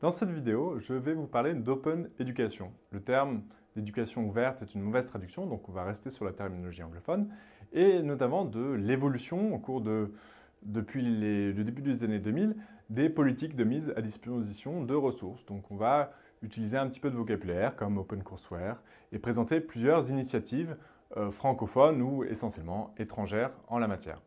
Dans cette vidéo, je vais vous parler d'Open Education. Le terme d'éducation ouverte est une mauvaise traduction, donc on va rester sur la terminologie anglophone, et notamment de l'évolution au cours de, depuis le début des années 2000, des politiques de mise à disposition de ressources. Donc on va utiliser un petit peu de vocabulaire comme OpenCourseWare et présenter plusieurs initiatives euh, francophones ou essentiellement étrangères en la matière.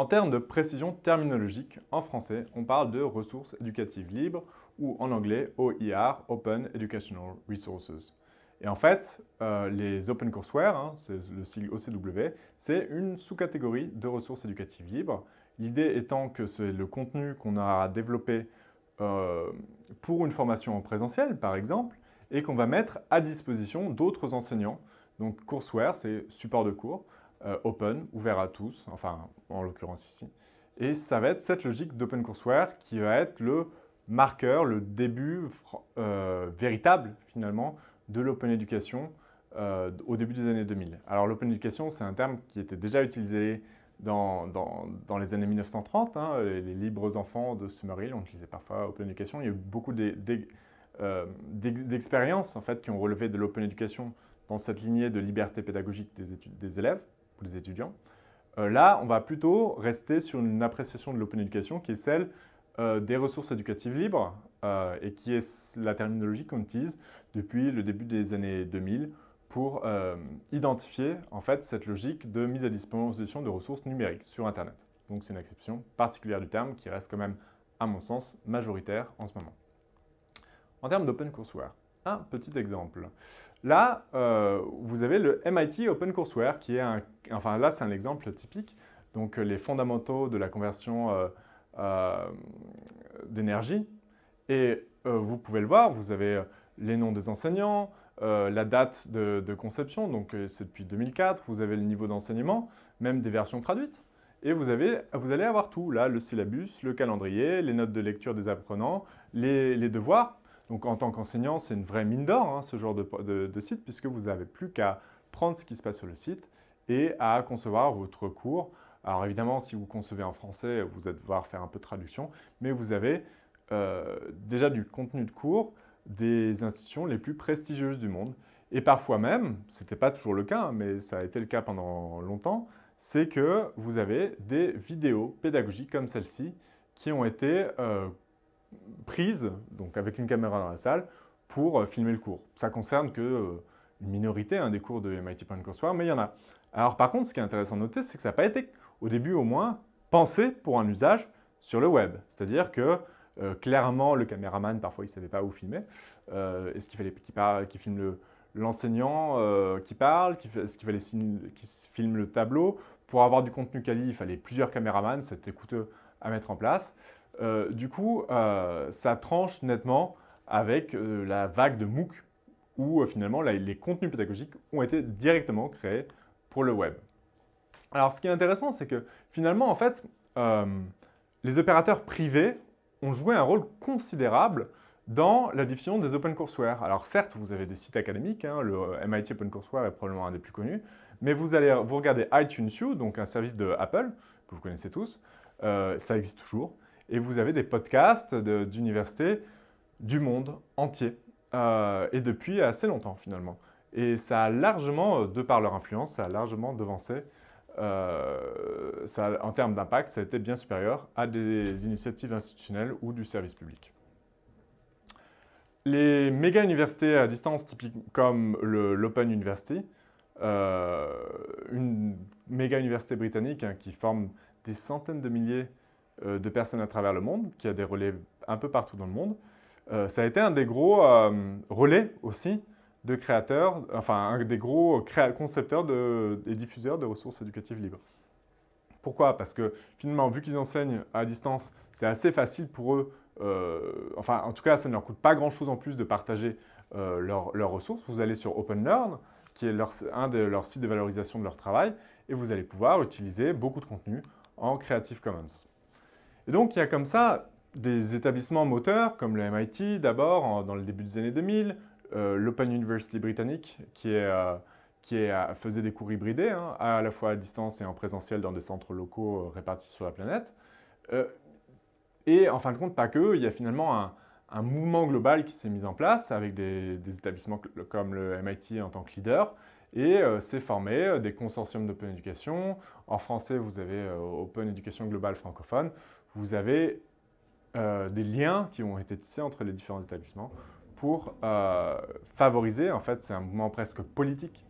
En termes de précision terminologique, en français, on parle de ressources éducatives libres ou en anglais OER, Open Educational Resources. Et en fait, euh, les OpenCourseWare, hein, c'est le sigle OCW, c'est une sous-catégorie de ressources éducatives libres. L'idée étant que c'est le contenu qu'on a développé euh, pour une formation en présentiel, par exemple, et qu'on va mettre à disposition d'autres enseignants. Donc, courseware, c'est support de cours. Euh, open, ouvert à tous, enfin en l'occurrence ici. Et ça va être cette logique d'OpenCourseWare qui va être le marqueur, le début euh, véritable finalement de l'Open Education euh, au début des années 2000. Alors l'Open Education, c'est un terme qui était déjà utilisé dans, dans, les années 1930. Hein, les, libres enfants de Summerhill, on utilisait parfois Open Education. Il y a eu beaucoup d'expériences en fait, qui ont relevé de l'Open Education dans cette lignée de liberté pédagogique des, des élèves les étudiants. Euh, là, on va plutôt rester sur une appréciation de l'open education qui est celle euh, des ressources éducatives libres euh, et qui est la terminologie qu'on utilise depuis le début des années 2000 pour identifier en fait cette logique de mise à disposition de ressources numériques sur Internet. Donc c'est une exception particulière du terme qui reste quand même, à mon sens, majoritaire en ce moment. En termes d'OpenCourseWare, un petit exemple. Là, euh, vous avez le MIT OpenCourseWare qui est un... Enfin là, c'est un exemple typique. Donc les fondamentaux de la conversion euh, euh, d'énergie. Et vous pouvez le voir, vous avez les noms des enseignants, la date de, conception, donc c'est depuis 2004, vous avez le niveau d'enseignement, même des versions traduites. Et vous, avez, vous allez avoir tout, là, le syllabus, le calendrier, les notes de lecture des apprenants, les devoirs, donc en tant qu'enseignant, c'est une vraie mine d'or, hein, ce genre de, site, puisque vous n'avez plus qu'à prendre ce qui se passe sur le site et à concevoir votre cours. Alors évidemment, si vous concevez en français, vous allez devoir faire un peu de traduction, mais vous avez euh, déjà du contenu de cours des institutions les plus prestigieuses du monde. Et parfois même, ce n'était pas toujours le cas, hein, mais ça a été le cas pendant longtemps, c'est que vous avez des vidéos pédagogiques comme celle-ci qui ont été euh, prise, donc avec une caméra dans la salle, pour euh, filmer le cours. Ça concerne que euh, une minorité hein, des cours de MIT Courseware, mais il y en a. Alors par contre, ce qui est intéressant de noter, c'est que ça n'a pas été, au début au moins, pensé pour un usage sur le web. C'est-à-dire que euh, clairement, le caméraman, parfois, il ne savait pas où filmer. Est-ce qu'il fallait qu'il filme l'enseignant qui parle Est-ce qu'il fallait qu'il filme le tableau? Pour avoir du contenu quali, il fallait plusieurs caméramans, c'était coûteux à mettre en place. Euh, du coup, euh, ça tranche nettement avec euh, la vague de MOOC où finalement les contenus pédagogiques ont été directement créés pour le web. Alors ce qui est intéressant, c'est que finalement, en fait, les opérateurs privés ont joué un rôle considérable dans la diffusion des OpenCourseWare. Alors certes, vous avez des sites académiques, hein, le MIT OpenCourseWare est probablement un des plus connus, mais vous allez vous regardez iTunes U, donc un service de Apple, que vous connaissez tous, ça existe toujours, et vous avez des podcasts d'universités du monde entier, euh, et depuis assez longtemps finalement. Et ça a largement, de par leur influence, ça a largement devancé, euh, ça, en termes d'impact, ça a été bien supérieur à des initiatives institutionnelles ou du service public. Les méga-universités à distance typiques comme l'Open University, euh, une méga-université britannique hein, qui forme des centaines de milliers euh, de personnes à travers le monde, qui a des relais un peu partout dans le monde. Euh, ça a été un des gros euh, relais aussi de créateurs, enfin un des gros concepteurs et diffuseurs de ressources éducatives libres. Pourquoi? Parce que finalement, vu qu'ils enseignent à distance, c'est assez facile pour eux, enfin en tout cas, ça ne leur coûte pas grand-chose en plus de partager leurs, ressources. Vous allez sur OpenLearn, qui est un de leurs sites de valorisation de leur travail, et vous allez pouvoir utiliser beaucoup de contenu en Creative Commons. Et donc, il y a comme ça des établissements moteurs, comme le MIT d'abord, dans le début des années 2000, euh, l'Open University britannique, qui, est, euh, qui est, euh, faisait des cours hybridés, hein, à la fois à distance et en présentiel dans des centres locaux répartis sur la planète. et en fin de compte, pas que, il y a finalement un mouvement global qui s'est mis en place avec des, établissements comme le MIT en tant que leader et euh, s'est formé des consortiums d'Open Education. En français, vous avez Open Education Global francophone. Vous avez des liens qui ont été tissés entre les différents établissements pour favoriser, en fait, c'est un mouvement presque politique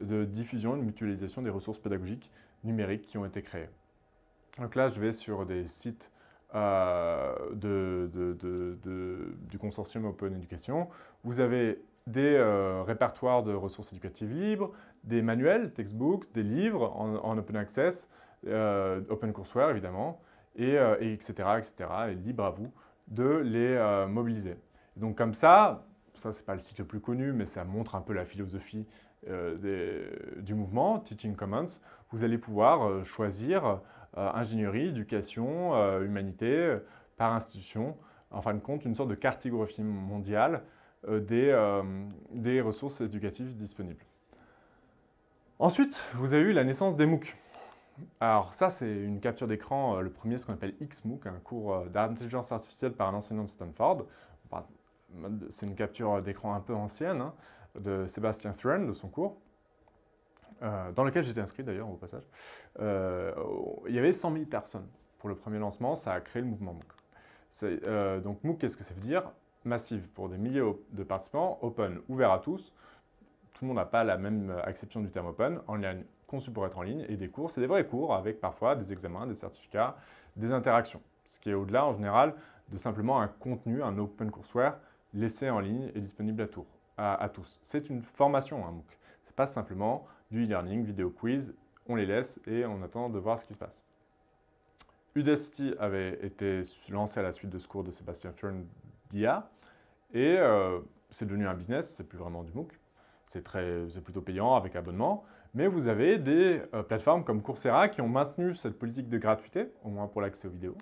de diffusion et de mutualisation des ressources pédagogiques numériques qui ont été créées. Donc là, je vais sur des sites euh, du consortium Open Education. Vous avez des euh, répertoires de ressources éducatives libres, des manuels, textbooks, des livres en, open access, euh, OpenCourseWare évidemment, et, etc., etc. Et libre à vous de les mobiliser. donc comme ça, ça c'est pas le site le plus connu, mais ça montre un peu la philosophie du mouvement, Teaching Commons, vous allez pouvoir choisir euh, ingénierie, éducation, euh, humanité, euh, par institution, en fin de compte, une sorte de cartographie mondiale des, des ressources éducatives disponibles. Ensuite, vous avez eu la naissance des MOOC. Alors ça, c'est une capture d'écran, le premier, ce qu'on appelle XMOOC, un cours d'intelligence artificielle par un enseignant de Stanford. C'est une capture d'écran un peu ancienne hein, de Sébastien Thrun, de son cours. Euh, dans lequel j'étais inscrit d'ailleurs au passage, euh, il y avait 100 000 personnes. Pour le premier lancement, ça a créé le mouvement MOOC. Euh, donc MOOC, qu'est-ce que ça veut dire? Massive pour des milliers de participants, open, ouvert à tous. Tout le monde n'a pas la même acception du terme open, en ligne, conçu pour être en ligne, et des cours, c'est des vrais cours avec parfois des examens, des certificats, des interactions. Ce qui est au-delà en général de simplement un contenu, un open courseware laissé en ligne et disponible à, tous. C'est une formation, un MOOC. Ce n'est pas simplement du e-learning, vidéo quiz, on les laisse et on attend de voir ce qui se passe. Udacity avait été lancé à la suite de ce cours de Sébastien Fern d'IA et euh, c'est devenu un business, c'est plus vraiment du MOOC, c'est plutôt payant avec abonnement, mais vous avez des euh, plateformes comme Coursera qui ont maintenu cette politique de gratuité, au moins pour l'accès aux vidéos,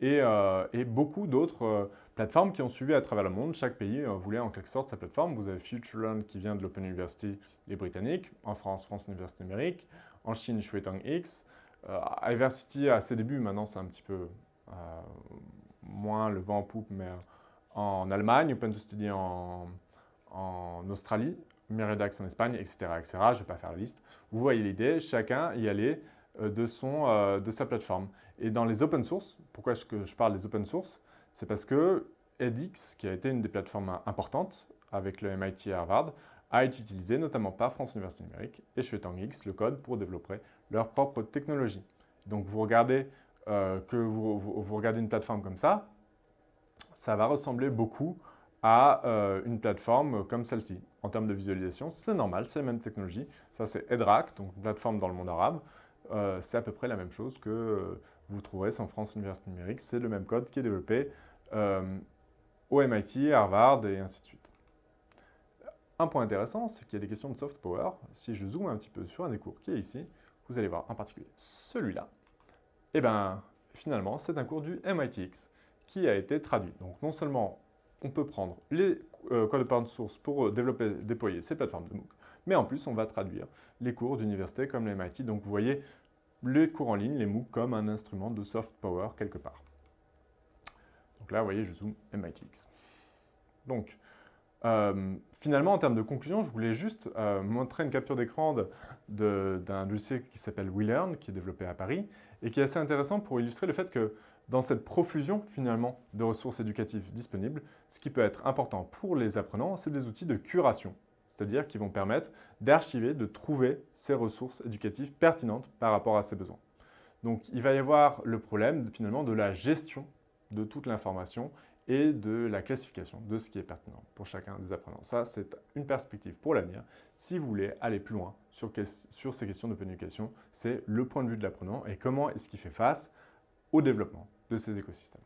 et, euh, beaucoup d'autres plateformes qui ont suivi à travers le monde. Chaque pays euh, voulait en quelque sorte sa plateforme. Vous avez FutureLearn qui vient de l'Open University, les Britanniques. En France, France Université Numérique. En Chine, Shuetang X. Euh, Iversity, à ses débuts, maintenant c'est un petit peu euh, moins le vent en poupe, mais en Allemagne, Open to Study en, Australie, Miridax en Espagne, etc. etc. Je ne vais pas faire la liste. Vous voyez l'idée, chacun y allait de, son, de sa plateforme. Et dans les open source, pourquoi est-ce que je parle des open source? C'est parce que edX, qui a été une des plateformes importantes avec le MIT et Harvard, a été utilisé notamment par France Université Numérique et X le code pour développer leur propre technologie. Donc vous regardez euh, que vous, regardez une plateforme comme ça, ça va ressembler beaucoup à euh, une plateforme comme celle-ci. En termes de visualisation, c'est normal, c'est la même technologie. Ça, c'est EDRAC, donc une plateforme dans le monde arabe. Euh, c'est à peu près la même chose que vous trouverez sans France Université Numérique. C'est le même code qui est développé euh, au MIT, Harvard et ainsi de suite. Un point intéressant, c'est qu'il y a des questions de soft power. Si je zoome un petit peu sur un des cours qui est ici, vous allez voir en particulier celui-là. Et eh bien, finalement, c'est un cours du MITx qui a été traduit. Donc, non seulement on peut prendre les euh, codes open source pour développer, déployer ces plateformes de MOOC, mais en plus, on va traduire les cours d'université comme le MIT. Donc, vous voyez les cours en ligne, les MOOC, comme un instrument de soft power quelque part. Donc là, vous voyez, je zoome MITx. Donc, euh, finalement, en termes de conclusion, je voulais juste euh, montrer une capture d'écran d'un logiciel qui s'appelle WeLearn, qui est développé à Paris, et qui est assez intéressant pour illustrer le fait que dans cette profusion, finalement, de ressources éducatives disponibles, ce qui peut être important pour les apprenants, c'est des outils de curation, c'est-à-dire qui vont permettre d'archiver, de trouver ces ressources éducatives pertinentes par rapport à ses besoins. Donc, il va y avoir le problème, finalement, de la gestion de toute l'information et de la classification de ce qui est pertinent pour chacun des apprenants. Ça, c'est une perspective pour l'avenir. Si vous voulez aller plus loin sur, ces questions de éducation, c'est le point de vue de l'apprenant et comment est-ce qu'il fait face au développement de ces écosystèmes.